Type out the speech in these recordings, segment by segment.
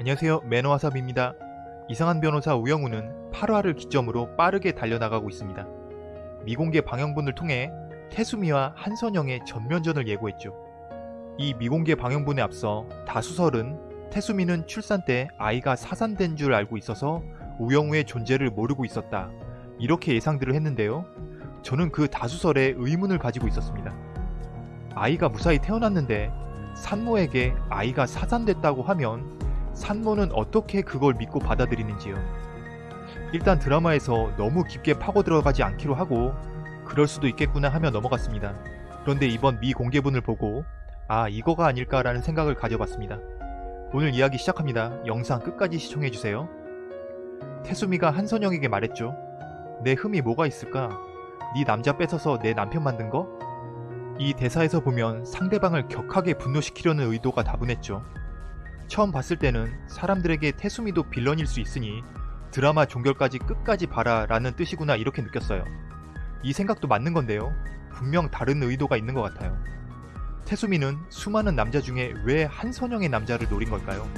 안녕하세요 매너와삽입니다. 이상한 변호사 우영우는 8화를 기점으로 빠르게 달려나가고 있습니다. 미공개 방영분을 통해 태수미와 한선영의 전면전을 예고했죠. 이 미공개 방영분에 앞서 다수설은 태수미는 출산 때 아이가 사산된 줄 알고 있어서 우영우의 존재를 모르고 있었다. 이렇게 예상들을 했는데요. 저는 그 다수설에 의문을 가지고 있었습니다. 아이가 무사히 태어났는데 산모에게 아이가 사산됐다고 하면 산모는 어떻게 그걸 믿고 받아들이는지요. 일단 드라마에서 너무 깊게 파고 들어가지 않기로 하고 그럴 수도 있겠구나 하며 넘어갔습니다. 그런데 이번 미 공개분을 보고 아 이거가 아닐까라는 생각을 가져봤습니다. 오늘 이야기 시작합니다. 영상 끝까지 시청해주세요. 태수미가 한선영에게 말했죠. 내 흠이 뭐가 있을까? 네 남자 뺏어서 내 남편 만든 거? 이 대사에서 보면 상대방을 격하게 분노시키려는 의도가 다분했죠. 처음 봤을 때는 사람들에게 태수미도 빌런일 수 있으니 드라마 종결까지 끝까지 봐라 라는 뜻이구나 이렇게 느꼈어요. 이 생각도 맞는 건데요. 분명 다른 의도가 있는 것 같아요. 태수미는 수많은 남자 중에 왜 한선영의 남자를 노린 걸까요?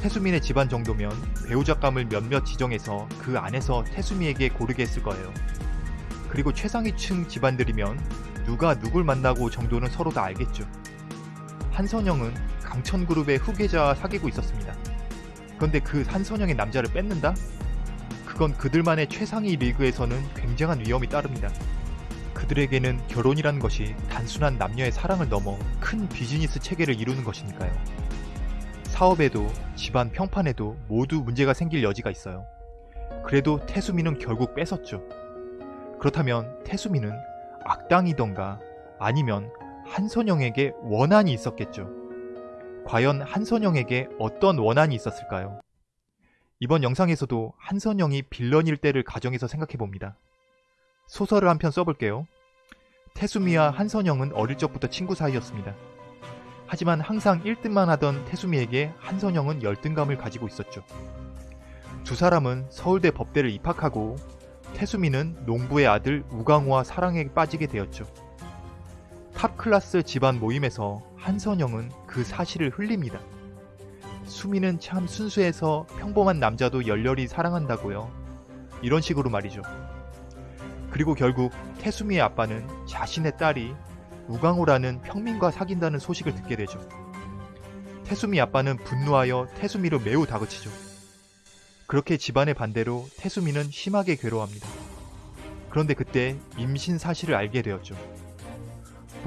태수민의 집안 정도면 배우작감을 몇몇 지정해서 그 안에서 태수미에게 고르게 했을 거예요. 그리고 최상위층 집안들이면 누가 누굴 만나고 정도는 서로 다 알겠죠. 한선영은 강천그룹의 후계자와 사귀고 있었습니다. 그런데 그 한선영의 남자를 뺏는다? 그건 그들만의 최상위 리그에서는 굉장한 위험이 따릅니다. 그들에게는 결혼이란 것이 단순한 남녀의 사랑을 넘어 큰 비즈니스 체계를 이루는 것이니까요. 사업에도 집안 평판에도 모두 문제가 생길 여지가 있어요. 그래도 태수미는 결국 뺏었죠. 그렇다면 태수미는 악당이던가 아니면 한선영에게 원한이 있었겠죠. 과연 한선영에게 어떤 원한이 있었을까요? 이번 영상에서도 한선영이 빌런일 때를 가정해서 생각해봅니다. 소설을 한 편 써볼게요. 태수미와 한선영은 어릴 적부터 친구 사이였습니다. 하지만 항상 1등만 하던 태수미에게 한선영은 열등감을 가지고 있었죠. 두 사람은 서울대 법대를 입학하고 태수미는 농부의 아들 우강호와 사랑에 빠지게 되었죠. 탑클라스 집안 모임에서 한선영은 그 사실을 흘립니다. 수미는 참 순수해서 평범한 남자도 열렬히 사랑한다고요. 이런 식으로 말이죠. 그리고 결국 태수미의 아빠는 자신의 딸이 우강호라는 평민과 사귄다는 소식을 듣게 되죠. 태수미 아빠는 분노하여 태수미를 매우 다그치죠. 그렇게 집안의 반대로 태수미는 심하게 괴로워합니다. 그런데 그때 임신 사실을 알게 되었죠.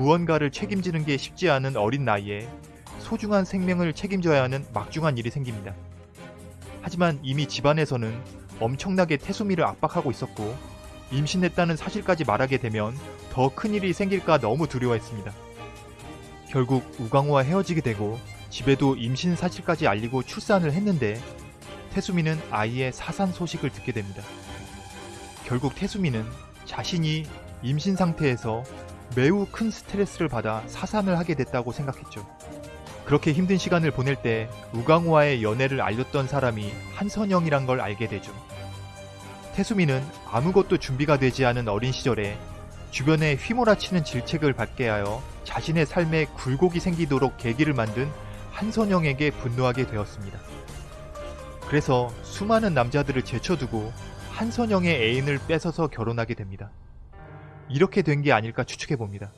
무언가를 책임지는 게 쉽지 않은 어린 나이에 소중한 생명을 책임져야 하는 막중한 일이 생깁니다. 하지만 이미 집안에서는 엄청나게 태수미를 압박하고 있었고 임신했다는 사실까지 말하게 되면 더 큰일이 생길까 너무 두려워했습니다. 결국 우광호와 헤어지게 되고 집에도 임신 사실까지 알리고 출산을 했는데 태수미는 아이의 사산 소식을 듣게 됩니다. 결국 태수미는 자신이 임신 상태에서 매우 큰 스트레스를 받아 사산을 하게 됐다고 생각했죠. 그렇게 힘든 시간을 보낼 때 우강호와의 연애를 알렸던 사람이 한선영이란 걸 알게 되죠. 태수미는 아무것도 준비가 되지 않은 어린 시절에 주변에 휘몰아치는 질책을 받게 하여 자신의 삶에 굴곡이 생기도록 계기를 만든 한선영에게 분노하게 되었습니다. 그래서 수많은 남자들을 제쳐두고 한선영의 애인을 뺏어서 결혼하게 됩니다. 이렇게 된 게 아닐까 추측해 봅니다.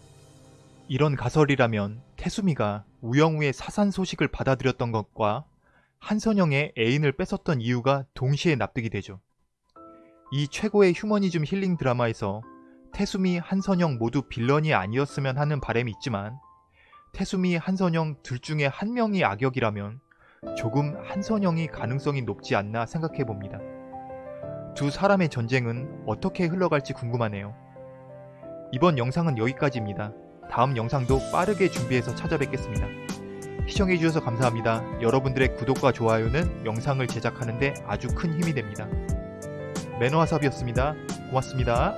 이런 가설이라면 태수미가 우영우의 사산 소식을 받아들였던 것과 한선영의 애인을 뺏었던 이유가 동시에 납득이 되죠. 이 최고의 휴머니즘 힐링 드라마에서 태수미, 한선영 모두 빌런이 아니었으면 하는 바람이 있지만 태수미, 한선영 둘 중에 한 명이 악역이라면 조금 한선영이 가능성이 높지 않나 생각해 봅니다. 두 사람의 전쟁은 어떻게 흘러갈지 궁금하네요. 이번 영상은 여기까지입니다. 다음 영상도 빠르게 준비해서 찾아뵙겠습니다. 시청해주셔서 감사합니다. 여러분들의 구독과 좋아요는 영상을 제작하는데 아주 큰 힘이 됩니다. 매너와삽이었습니다. 고맙습니다.